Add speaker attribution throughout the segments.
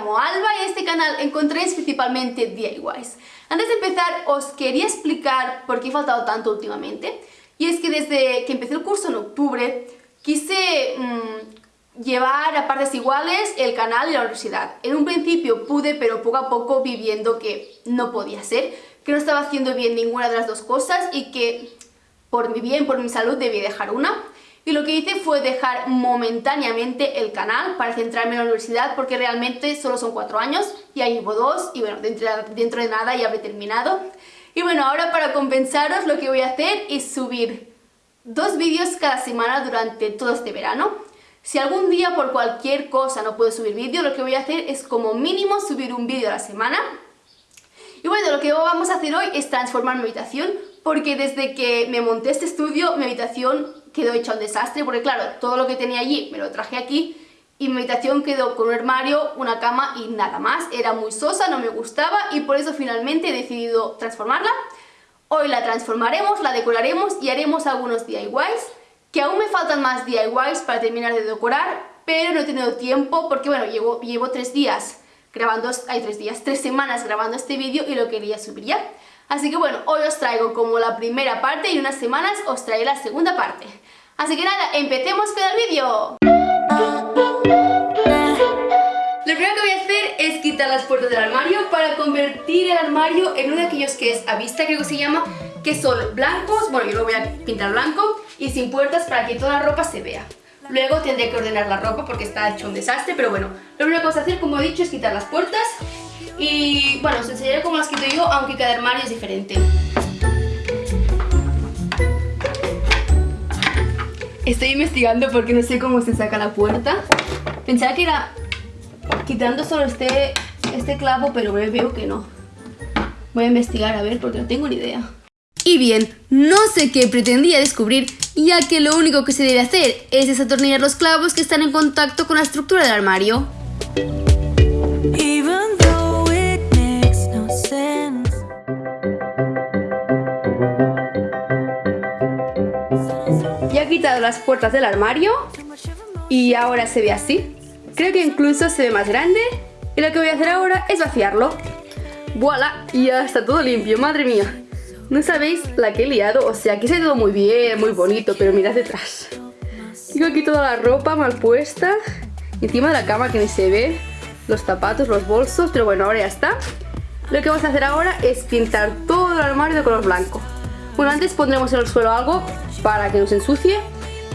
Speaker 1: llamo Alba y este canal encontréis principalmente DIYs. Antes de empezar os quería explicar por qué he faltado tanto últimamente y es que desde que empecé el curso en octubre quise mmm, llevar a partes iguales el canal y la universidad. En un principio pude pero poco a poco vi viendo que no podía ser, que no estaba haciendo bien ninguna de las dos cosas y que por mi bien, por mi salud debía dejar una y lo que hice fue dejar momentáneamente el canal para centrarme en la universidad porque realmente solo son cuatro años, ya llevo dos y bueno, dentro, dentro de nada ya habré terminado. Y bueno, ahora para compensaros lo que voy a hacer es subir dos vídeos cada semana durante todo este verano. Si algún día por cualquier cosa no puedo subir vídeo, lo que voy a hacer es como mínimo subir un vídeo a la semana. Y bueno, lo que vamos a hacer hoy es transformar mi habitación, porque desde que me monté este estudio, mi habitación quedó hecha un desastre, porque claro, todo lo que tenía allí me lo traje aquí y mi habitación quedó con un armario, una cama y nada más. Era muy sosa, no me gustaba y por eso finalmente he decidido transformarla. Hoy la transformaremos, la decoraremos y haremos algunos DIYs, que aún me faltan más DIYs para terminar de decorar, pero no he tenido tiempo porque bueno, llevo, llevo tres días grabando, hay tres días, tres semanas grabando este vídeo y lo quería subir ya. Así que bueno, hoy os traigo como la primera parte y unas semanas os traeré la segunda parte. Así que nada, empecemos con el vídeo. Lo primero que voy a hacer es quitar las puertas del armario para convertir el armario en uno de aquellos que es a vista, creo que se llama, que son blancos, bueno yo lo voy a pintar blanco y sin puertas para que toda la ropa se vea. Luego tendré que ordenar la ropa porque está hecho un desastre, pero bueno, lo primero que vamos a hacer, como he dicho, es quitar las puertas y bueno, os enseñaré cómo las quito yo, aunque cada armario es diferente. Estoy investigando porque no sé cómo se saca la puerta. Pensaba que era quitando solo este, este clavo, pero veo que no. Voy a investigar a ver porque no tengo ni idea. Y bien, no sé qué pretendía descubrir, ya que lo único que se debe hacer es desatornillar los clavos que están en contacto con la estructura del armario. Ya quitado las puertas del armario y ahora se ve así. Creo que incluso se ve más grande y lo que voy a hacer ahora es vaciarlo. ¡Voilà! Ya está todo limpio, madre mía. No sabéis la que he liado, o sea, aquí se ha todo muy bien, muy bonito, pero mirad detrás. Tengo aquí toda la ropa mal puesta, encima de la cama que ni se ve, los zapatos, los bolsos, pero bueno, ahora ya está. Lo que vamos a hacer ahora es pintar todo el armario de color blanco. Bueno, antes pondremos en el suelo algo para que no se ensucie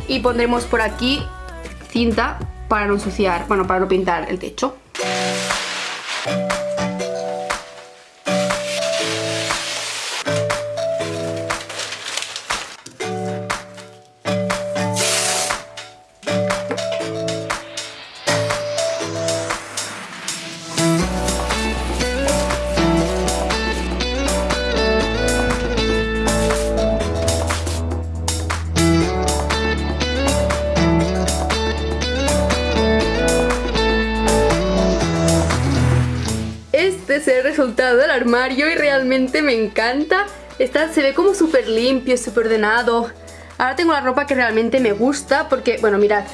Speaker 1: y pondremos por aquí cinta para no ensuciar, bueno, para no pintar el techo. Es el resultado del armario y realmente me encanta. Está, se ve como súper limpio, súper ordenado. Ahora tengo la ropa que realmente me gusta porque, bueno, mirad.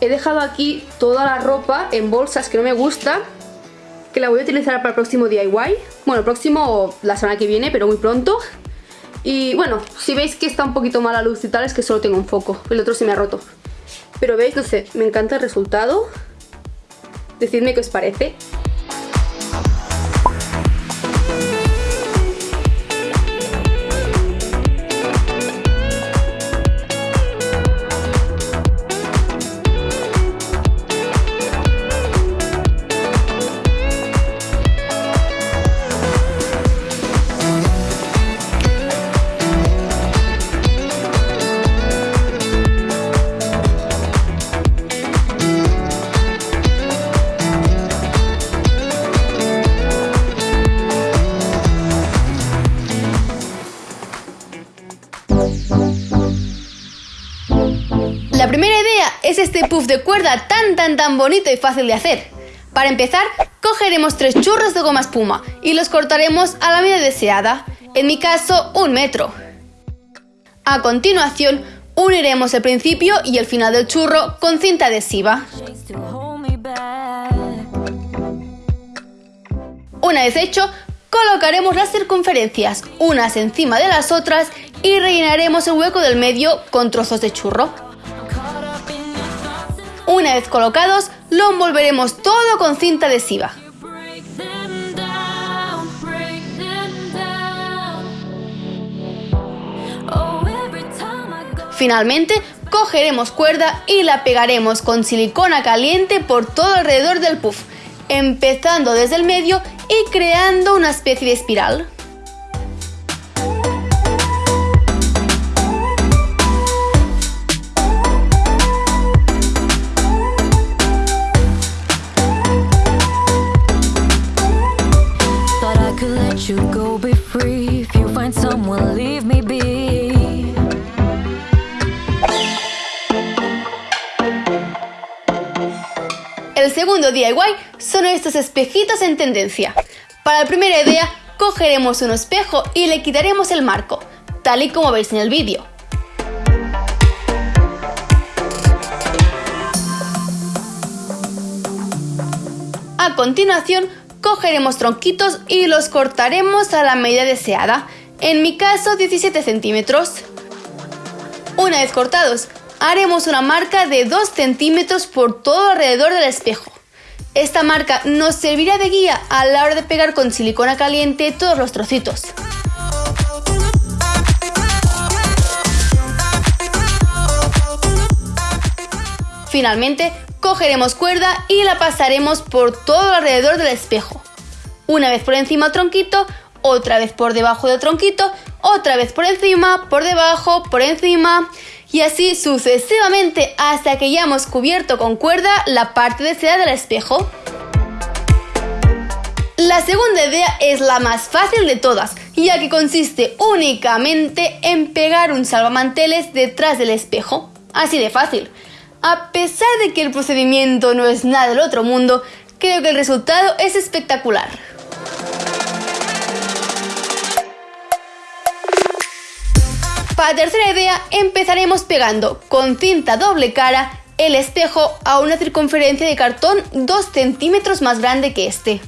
Speaker 1: He dejado aquí toda la ropa en bolsas que no me gusta. Que la voy a utilizar para el próximo DIY. Bueno, el próximo la semana que viene, pero muy pronto. Y bueno, si veis que está un poquito mala luz y tal, es que solo tengo un foco. El otro se me ha roto. Pero veis, no sé, me encanta el resultado. Decidme qué os parece. La primera idea es este puff de cuerda tan tan tan bonito y fácil de hacer. Para empezar, cogeremos tres churros de goma espuma y los cortaremos a la medida deseada, en mi caso un metro. A continuación, uniremos el principio y el final del churro con cinta adhesiva. Una vez hecho, colocaremos las circunferencias unas encima de las otras y rellenaremos el hueco del medio con trozos de churro. Una vez colocados, lo envolveremos todo con cinta adhesiva. Finalmente, cogeremos cuerda y la pegaremos con silicona caliente por todo alrededor del puff, empezando desde el medio y creando una especie de espiral. DIY son estos espejitos en tendencia. Para la primera idea, cogeremos un espejo y le quitaremos el marco, tal y como veis en el vídeo. A continuación, cogeremos tronquitos y los cortaremos a la medida deseada, en mi caso 17 centímetros. Una vez cortados, haremos una marca de 2 centímetros por todo alrededor del espejo. Esta marca nos servirá de guía a la hora de pegar con silicona caliente todos los trocitos. Finalmente, cogeremos cuerda y la pasaremos por todo alrededor del espejo. Una vez por encima del tronquito, otra vez por debajo del tronquito, otra vez por encima, por debajo, por encima y así sucesivamente hasta que ya hemos cubierto con cuerda la parte de seda del espejo. La segunda idea es la más fácil de todas, ya que consiste únicamente en pegar un salvamanteles detrás del espejo. Así de fácil. A pesar de que el procedimiento no es nada del otro mundo, creo que el resultado es espectacular. Para tercera idea empezaremos pegando con cinta doble cara el espejo a una circunferencia de cartón 2 centímetros más grande que este.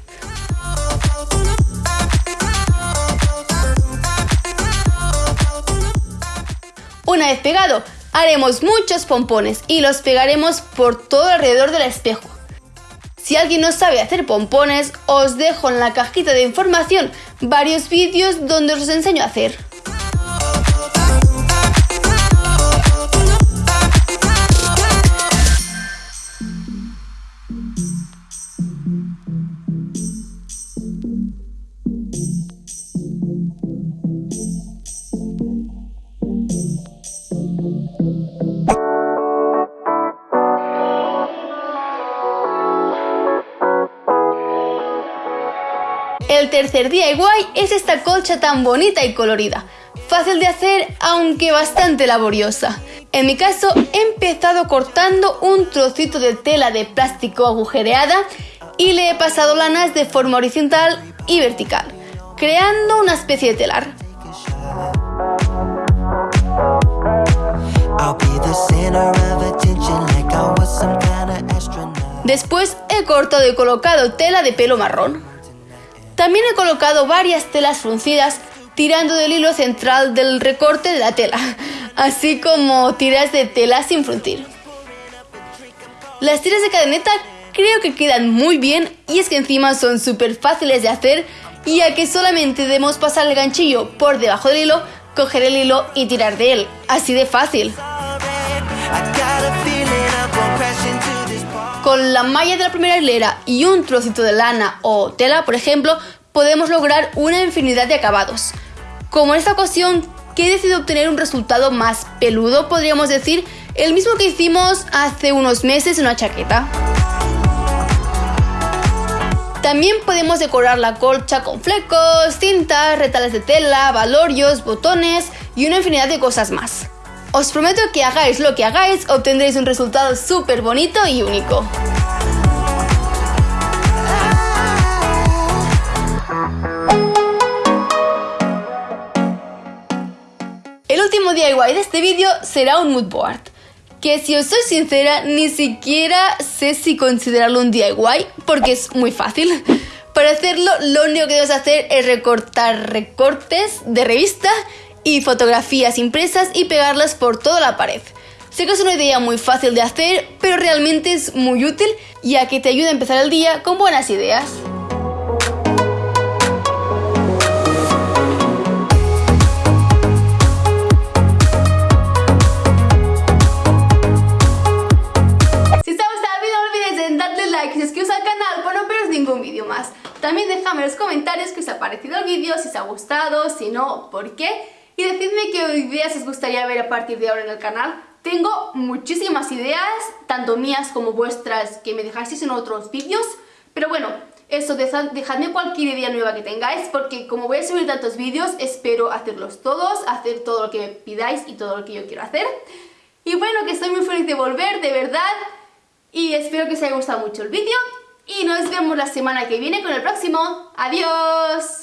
Speaker 1: Una vez pegado, haremos muchos pompones y los pegaremos por todo alrededor del espejo. Si alguien no sabe hacer pompones, os dejo en la cajita de información varios vídeos donde os enseño a hacer. El tercer DIY es esta colcha tan bonita y colorida. Fácil de hacer, aunque bastante laboriosa. En mi caso, he empezado cortando un trocito de tela de plástico agujereada y le he pasado lanas de forma horizontal y vertical, creando una especie de telar. Después he cortado y colocado tela de pelo marrón. También he colocado varias telas fruncidas tirando del hilo central del recorte de la tela, así como tiras de tela sin fruncir. Las tiras de cadeneta creo que quedan muy bien y es que encima son súper fáciles de hacer ya que solamente debemos pasar el ganchillo por debajo del hilo, coger el hilo y tirar de él, así de fácil. Con la malla de la primera hilera y un trocito de lana o tela, por ejemplo, podemos lograr una infinidad de acabados. Como en esta ocasión, que he decidido obtener un resultado más peludo, podríamos decir, el mismo que hicimos hace unos meses en una chaqueta. También podemos decorar la colcha con flecos, cintas, retales de tela, valorios, botones y una infinidad de cosas más. Os prometo que hagáis lo que hagáis, obtendréis un resultado súper bonito y único. El último DIY de este vídeo será un mood board, que si os soy sincera, ni siquiera sé si considerarlo un DIY, porque es muy fácil. Para hacerlo, lo único que debes hacer es recortar recortes de revista y fotografías impresas y pegarlas por toda la pared. Sé que es una idea muy fácil de hacer, pero realmente es muy útil ya que te ayuda a empezar el día con buenas ideas. Si te ha gustado el vídeo no olvides darle like y suscribiros al canal para no perderos ningún vídeo más. También déjame en los comentarios qué os ha parecido el vídeo, si os ha gustado, si no, por qué. Y decidme qué ideas os gustaría ver a partir de ahora en el canal. Tengo muchísimas ideas, tanto mías como vuestras, que me dejasteis en otros vídeos. Pero bueno, eso, dejadme cualquier idea nueva que tengáis, porque como voy a subir tantos vídeos, espero hacerlos todos, hacer todo lo que me pidáis y todo lo que yo quiero hacer. Y bueno, que estoy muy feliz de volver, de verdad. Y espero que os haya gustado mucho el vídeo. Y nos vemos la semana que viene con el próximo. ¡Adiós!